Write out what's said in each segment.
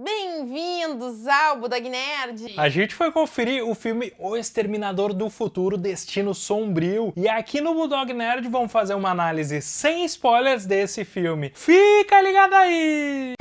Bem-vindos ao Budog Nerd! A gente foi conferir o filme O Exterminador do Futuro Destino Sombrio e aqui no Budog Nerd vamos fazer uma análise sem spoilers desse filme. Fica ligado aí!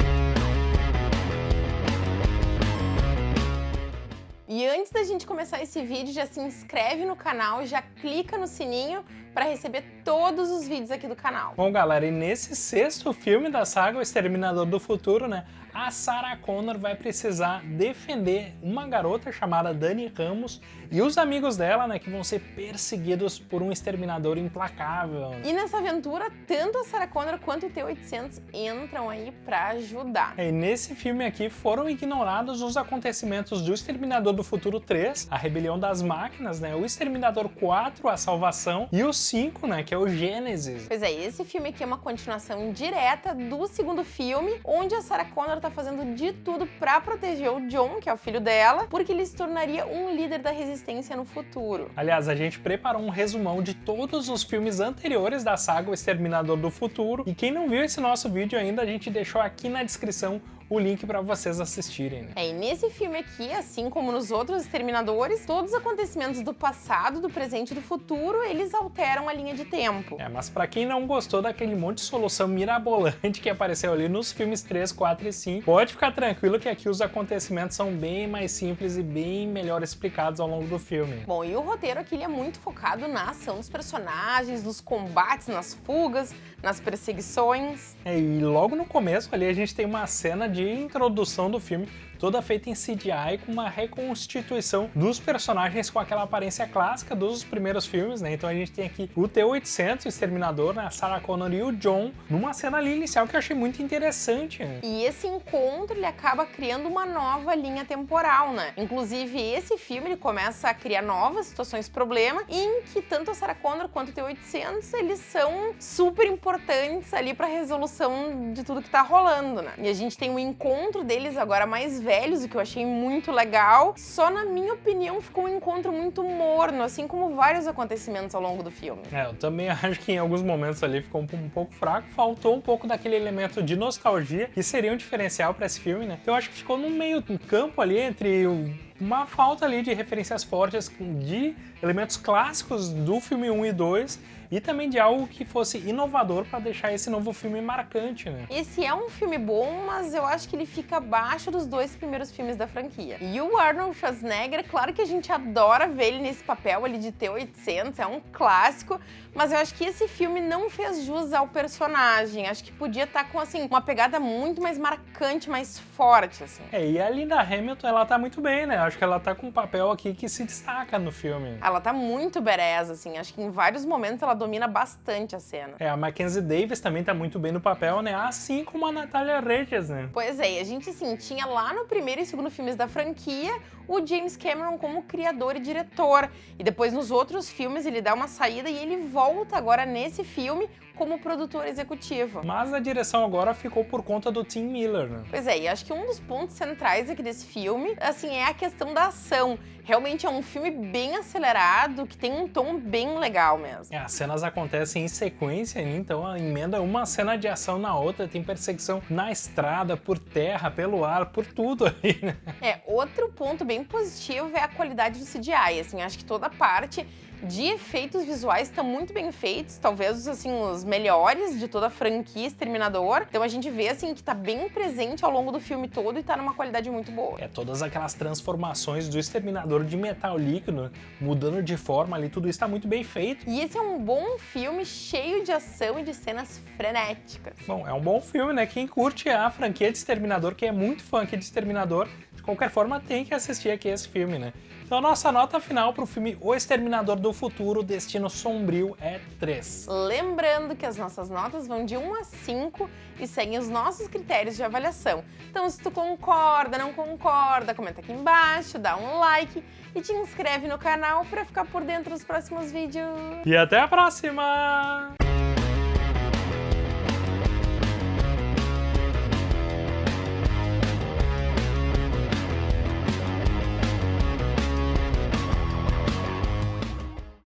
E antes da gente começar esse vídeo, já se inscreve no canal, já clica no sininho para receber todos os vídeos aqui do canal. Bom, galera, e nesse sexto filme da saga O Exterminador do Futuro, né, a Sarah Connor vai precisar defender uma garota chamada Dani Ramos e os amigos dela, né, que vão ser perseguidos por um exterminador implacável. E nessa aventura, tanto a Sarah Connor quanto o T-800 entram aí para ajudar. É, e nesse filme aqui foram ignorados os acontecimentos do Exterminador do Futuro 3, a Rebelião das Máquinas, né, o Exterminador 4, a Salvação, e o 5, né, que é o Gênesis. Pois é, esse filme aqui é uma continuação direta do segundo filme, onde a Sarah Connor tá fazendo de tudo para proteger o John, que é o filho dela, porque ele se tornaria um líder da resistência no futuro. Aliás, a gente preparou um resumão de todos os filmes anteriores da saga O Exterminador do Futuro, e quem não viu esse nosso vídeo ainda, a gente deixou aqui na descrição o link para vocês assistirem. Né? É, e nesse filme aqui, assim como nos outros Exterminadores, todos os acontecimentos do passado, do presente e do futuro, eles alteram a linha de tempo. É, mas para quem não gostou daquele monte de solução mirabolante que apareceu ali nos filmes 3, 4 e 5, pode ficar tranquilo que aqui os acontecimentos são bem mais simples e bem melhor explicados ao longo do filme. Bom, e o roteiro aqui é muito focado na ação dos personagens, nos combates, nas fugas, nas perseguições. É, e logo no começo ali a gente tem uma cena de introdução do filme toda feita em CGI com uma reconstituição dos personagens com aquela aparência clássica dos primeiros filmes, né? Então a gente tem aqui o T-800, o Exterminador, né? a Sarah Connor e o John, numa cena ali inicial que eu achei muito interessante. Né? E esse encontro, ele acaba criando uma nova linha temporal, né? Inclusive, esse filme, ele começa a criar novas situações problema, em que tanto a Sarah Connor quanto o T-800, eles são super importantes ali pra resolução de tudo que tá rolando, né? E a gente tem o encontro deles agora mais velhos, o que eu achei muito legal. Só na minha opinião ficou um encontro muito morno, assim como vários acontecimentos ao longo do filme. É, eu também acho que em alguns momentos ali ficou um, um pouco fraco, faltou um pouco daquele elemento de nostalgia, que seria um diferencial para esse filme, né? Eu acho que ficou no meio campo ali entre o uma falta ali de referências fortes de elementos clássicos do filme 1 e 2 e também de algo que fosse inovador para deixar esse novo filme marcante, né? Esse é um filme bom, mas eu acho que ele fica abaixo dos dois primeiros filmes da franquia. E o Arnold Schwarzenegger, claro que a gente adora ver ele nesse papel ali de T-800, é um clássico, mas eu acho que esse filme não fez jus ao personagem. Acho que podia estar tá com, assim, uma pegada muito mais marcante, mais forte, assim. É, e a Linda Hamilton, ela tá muito bem, né? Acho que ela tá com um papel aqui que se destaca no filme. Ela tá muito bereza, assim. Acho que em vários momentos ela domina bastante a cena. É, a Mackenzie Davis também tá muito bem no papel, né? Assim como a Natália Regis, né? Pois é, e a gente, assim, tinha lá no primeiro e segundo filmes da franquia o James Cameron como criador e diretor. E depois nos outros filmes ele dá uma saída e ele volta agora nesse filme como produtor executivo. Mas a direção agora ficou por conta do Tim Miller, né? Pois é, e acho que um dos pontos centrais aqui desse filme, assim, é a questão da ação. Realmente é um filme bem acelerado, que tem um tom bem legal mesmo. É, as cenas acontecem em sequência, né? então a emenda uma cena de ação na outra, tem perseguição na estrada, por terra, pelo ar, por tudo aí, né? É, outro ponto bem positivo é a qualidade do CGI, assim, acho que toda parte de efeitos visuais estão muito bem feitos, talvez assim os melhores de toda a franquia Exterminador. Então a gente vê assim que tá bem presente ao longo do filme todo e tá numa qualidade muito boa. É, todas aquelas transformações do Exterminador de metal líquido, mudando de forma ali, tudo isso tá muito bem feito. E esse é um bom filme cheio de ação e de cenas frenéticas. Bom, é um bom filme, né? Quem curte a franquia de Exterminador, que é muito fã aqui de Exterminador, de qualquer forma tem que assistir aqui esse filme, né? Então nossa nota final para o filme O Exterminador do Futuro, Destino Sombrio é 3. Lembrando que as nossas notas vão de 1 a 5 e seguem os nossos critérios de avaliação. Então se tu concorda, não concorda, comenta aqui embaixo, dá um like e te inscreve no canal para ficar por dentro dos próximos vídeos. E até a próxima!